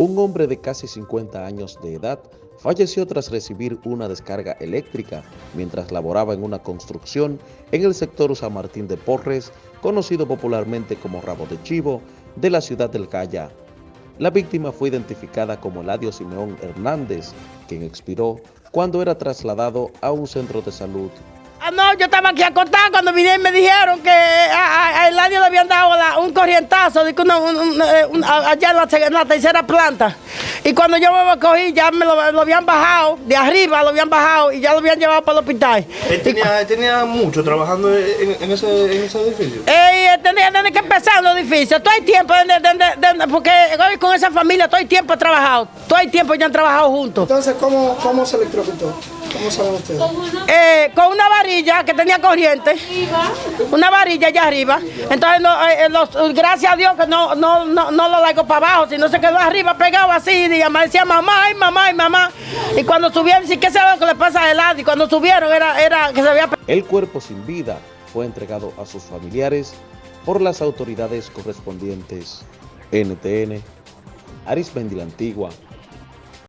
Un hombre de casi 50 años de edad falleció tras recibir una descarga eléctrica mientras laboraba en una construcción en el sector San Martín de Porres, conocido popularmente como Rabo de Chivo, de la ciudad del Calla. La víctima fue identificada como Eladio Simeón Hernández, quien expiró cuando era trasladado a un centro de salud. Ah, no, yo estaba aquí acostada cuando vinieron y me dijeron que a, Eladio le habían dado un corrientazo de eh, allá en la, tercera planta. Y cuando yo me cogí, ya me lo, habían bajado, de arriba lo habían bajado y ya lo habían llevado para el hospital. ¿Él tenía, tenía mucho trabajando en, ese, en ese, edificio? Tenía Todo el tiempo, porque hoy con esa familia todo el tiempo he trabajado. Todo el tiempo ya han trabajado juntos. Entonces, ¿cómo, cómo se electrocutó? ¿Cómo saben ustedes? Eh, con una varilla que tenía corriente. Una varilla allá arriba. Entonces, eh, eh, gracias a Dios que no, no, no, no lo largo para abajo, sino se quedó arriba pegado así. Y me decía mamá, ay mamá, ay mamá. Y cuando subieron, sí, ¿qué sabe lo que le pasa a Elad? Y cuando subieron era, era que se había... El cuerpo sin vida fue entregado a sus familiares por las autoridades correspondientes. NTN, Arismendi la Antigua,